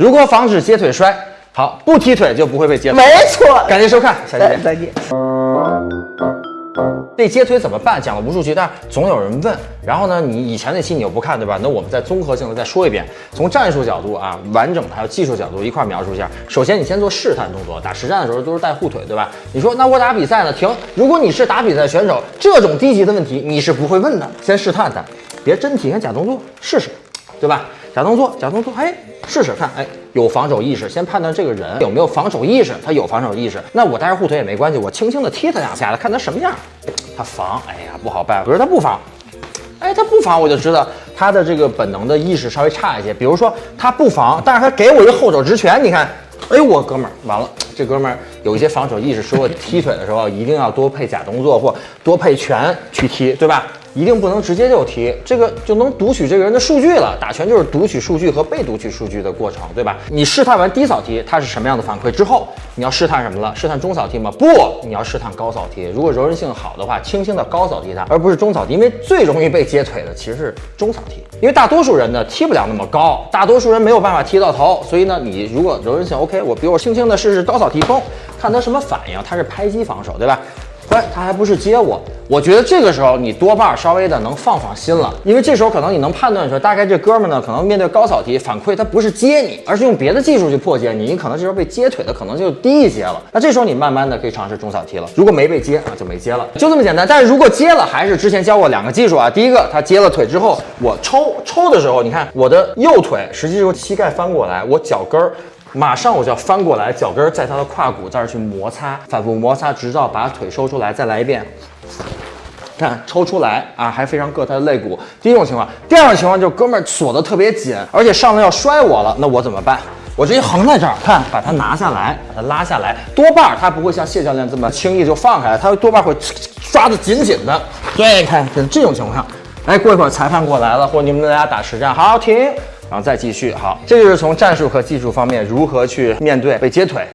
如何防止接腿摔？好，不踢腿就不会被接腿。没错，感谢收看，下期见。再见。被接腿怎么办？讲了无数期，但是总有人问。然后呢，你以前那期你又不看，对吧？那我们再综合性的再说一遍，从战术角度啊，完整的还有技术角度一块描述一下。首先，你先做试探动作，打实战的时候都是带护腿，对吧？你说那我打比赛呢？停！如果你是打比赛选手，这种低级的问题你是不会问的。先试探探，别真体验假动作，试试，对吧？假动作，假动作，哎，试试看，哎，有防守意识，先判断这个人有没有防守意识，他有防守意识，那我带着护腿也没关系，我轻轻的踢他两下，看他什么样，他防，哎呀，不好办，可是他不防，哎，他不防，我就知道他的这个本能的意识稍微差一些，比如说他不防，但是他给我一个后手直拳，你看，哎呦，我哥们儿完了，这哥们儿有一些防守意识，说我踢腿的时候一定要多配假动作或多配拳去踢，对吧？一定不能直接就踢，这个就能读取这个人的数据了。打拳就是读取数据和被读取数据的过程，对吧？你试探完低扫踢，它是什么样的反馈之后，你要试探什么了？试探中扫踢吗？不，你要试探高扫踢。如果柔韧性好的话，轻轻的高扫踢它，而不是中扫踢，因为最容易被接腿的其实是中扫踢，因为大多数人呢踢不了那么高，大多数人没有办法踢到头，所以呢，你如果柔韧性 OK，我比如我轻轻的试试高扫踢，砰，看他什么反应，他是拍击防守，对吧？哎，他还不是接我，我觉得这个时候你多半稍微的能放放心了，因为这时候可能你能判断出来大概这哥们呢，可能面对高扫踢反馈他不是接你，而是用别的技术去破解你，你可能这时候被接腿的可能就低一些了。那这时候你慢慢的可以尝试中扫踢了，如果没被接啊，就没接了，就这么简单。但是如果接了，还是之前教过两个技术啊，第一个他接了腿之后，我抽抽的时候，你看我的右腿实际是膝盖翻过来，我脚跟儿。马上我就要翻过来，脚跟在他的胯骨这儿去摩擦，反复摩擦，直到把腿收出来。再来一遍，看抽出来啊，还非常硌他的肋骨。第一种情况，第二种情况就是哥们儿锁得特别紧，而且上来要摔我了，那我怎么办？我直接横在这儿，看把它拿下来，把它拉下来，多半他不会像谢教练这么轻易就放开，他多半会抓得紧紧的。对，看这种情况，哎，过一会儿裁判过来了，或者你们大家打实战，好停。然后再继续，好，这就是从战术和技术方面如何去面对被接腿。